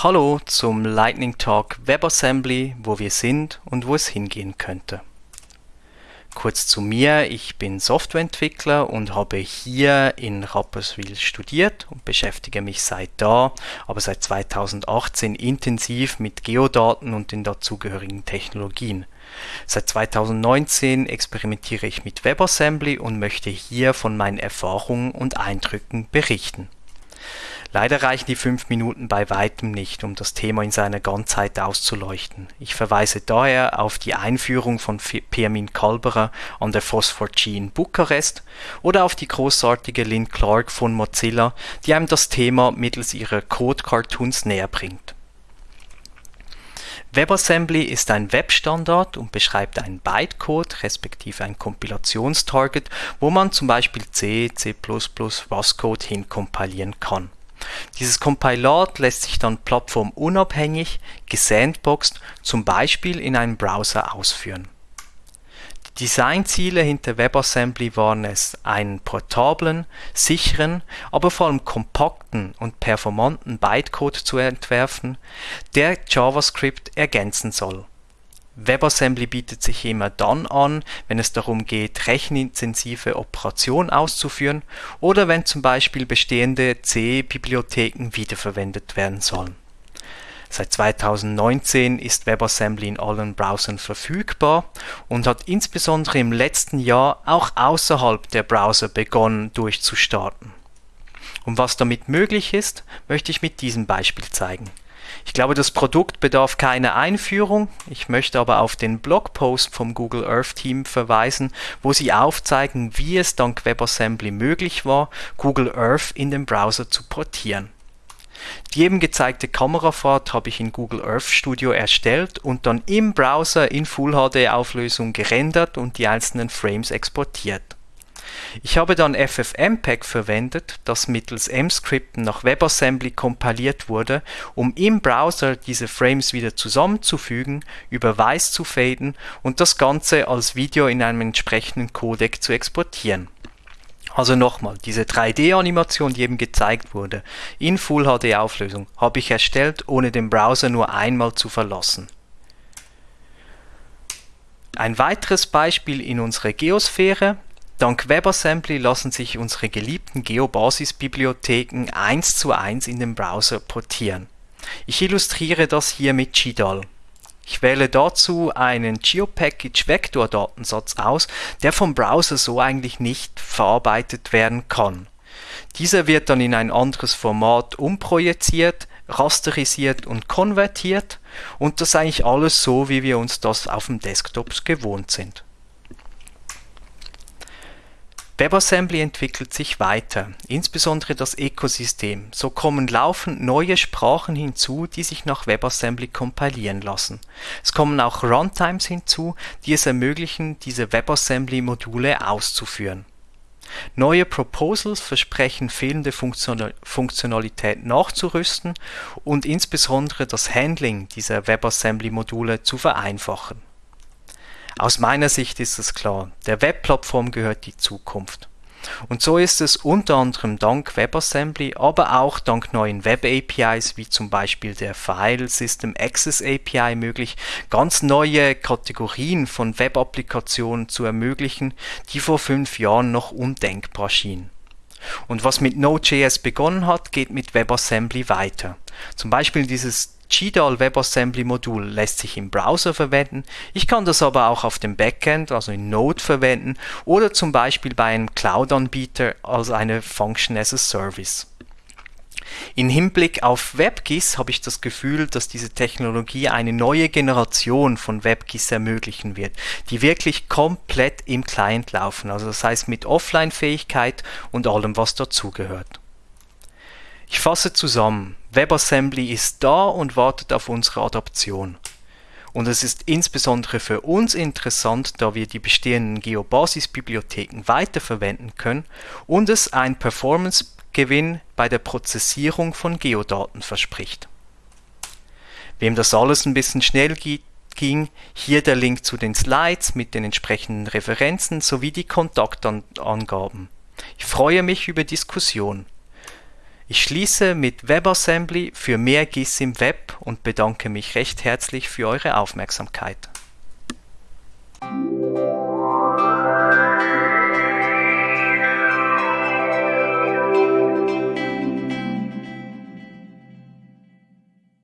Hallo zum Lightning Talk WebAssembly, wo wir sind und wo es hingehen könnte. Kurz zu mir, ich bin Softwareentwickler und habe hier in Rapperswil studiert und beschäftige mich seit da, aber seit 2018 intensiv mit Geodaten und den dazugehörigen Technologien. Seit 2019 experimentiere ich mit WebAssembly und möchte hier von meinen Erfahrungen und Eindrücken berichten. Leider reichen die fünf Minuten bei weitem nicht, um das Thema in seiner Ganzheit auszuleuchten. Ich verweise daher auf die Einführung von Pirmin Kalberer an der Phosphor G in Bukarest oder auf die großartige Lynn Clark von Mozilla, die einem das Thema mittels ihrer Code-Cartoons näher bringt. WebAssembly ist ein Webstandard und beschreibt einen Bytecode respektive ein Kompilationstarget, wo man zum Beispiel C, C++, RUST-Code hinkompilieren kann. Dieses Compilat lässt sich dann plattformunabhängig gesandboxt zum Beispiel in einem Browser ausführen. Die Designziele hinter WebAssembly waren es, einen portablen, sicheren, aber vor allem kompakten und performanten Bytecode zu entwerfen, der JavaScript ergänzen soll WebAssembly bietet sich immer dann an, wenn es darum geht, rechenintensive Operationen auszuführen oder wenn zum Beispiel bestehende C-Bibliotheken wiederverwendet werden sollen. Seit 2019 ist WebAssembly in allen Browsern verfügbar und hat insbesondere im letzten Jahr auch außerhalb der Browser begonnen durchzustarten. Und was damit möglich ist, möchte ich mit diesem Beispiel zeigen ich glaube, das Produkt bedarf keiner Einführung. Ich möchte aber auf den Blogpost vom Google Earth Team verweisen, wo sie aufzeigen, wie es dank WebAssembly möglich war, Google Earth in den Browser zu portieren. Die eben gezeigte Kamerafahrt habe ich in Google Earth Studio erstellt und dann im Browser in Full HD Auflösung gerendert und die einzelnen Frames exportiert. Ich habe dann FFmpeg verwendet, das mittels Mscripten nach WebAssembly kompiliert wurde, um im Browser diese Frames wieder zusammenzufügen, über Weiß zu faden und das Ganze als Video in einem entsprechenden Codec zu exportieren. Also nochmal, diese 3D-Animation, die eben gezeigt wurde, in Full HD Auflösung, habe ich erstellt, ohne den Browser nur einmal zu verlassen. Ein weiteres Beispiel in unserer Geosphäre Dank WebAssembly lassen sich unsere geliebten GeoBasis-Bibliotheken eins zu eins in den Browser portieren. Ich illustriere das hier mit GDAL. Ich wähle dazu einen GeoPackage-Vektor-Datensatz aus, der vom Browser so eigentlich nicht verarbeitet werden kann. Dieser wird dann in ein anderes Format umprojiziert, rasterisiert und konvertiert und das eigentlich alles so, wie wir uns das auf dem Desktop gewohnt sind. WebAssembly entwickelt sich weiter, insbesondere das Ökosystem. So kommen laufend neue Sprachen hinzu, die sich nach WebAssembly kompilieren lassen. Es kommen auch Runtimes hinzu, die es ermöglichen, diese WebAssembly-Module auszuführen. Neue Proposals versprechen fehlende Funktionalität nachzurüsten und insbesondere das Handling dieser WebAssembly-Module zu vereinfachen aus meiner Sicht ist es klar, der Webplattform gehört die Zukunft. Und so ist es unter anderem dank WebAssembly, aber auch dank neuen Web-APIs wie zum Beispiel der File System Access API möglich, ganz neue Kategorien von Web-Applikationen zu ermöglichen, die vor fünf Jahren noch undenkbar schienen. Und was mit Node.js begonnen hat, geht mit WebAssembly weiter. Zum Beispiel dieses GDAL WebAssembly Modul lässt sich im Browser verwenden. Ich kann das aber auch auf dem Backend, also in Node verwenden oder zum Beispiel bei einem Cloud-Anbieter als eine Function as a Service. In Hinblick auf WebGIS habe ich das Gefühl, dass diese Technologie eine neue Generation von WebGIS ermöglichen wird, die wirklich komplett im Client laufen, also das heißt mit Offline-Fähigkeit und allem, was dazugehört. Ich fasse zusammen. WebAssembly ist da und wartet auf unsere Adaption. Und es ist insbesondere für uns interessant, da wir die bestehenden GeoBasis-Bibliotheken weiterverwenden können und es einen Performance-Gewinn bei der Prozessierung von Geodaten verspricht. Wem das alles ein bisschen schnell ging, hier der Link zu den Slides mit den entsprechenden Referenzen sowie die Kontaktangaben. Ich freue mich über Diskussion. Ich schließe mit WebAssembly für mehr GIS im Web und bedanke mich recht herzlich für eure Aufmerksamkeit.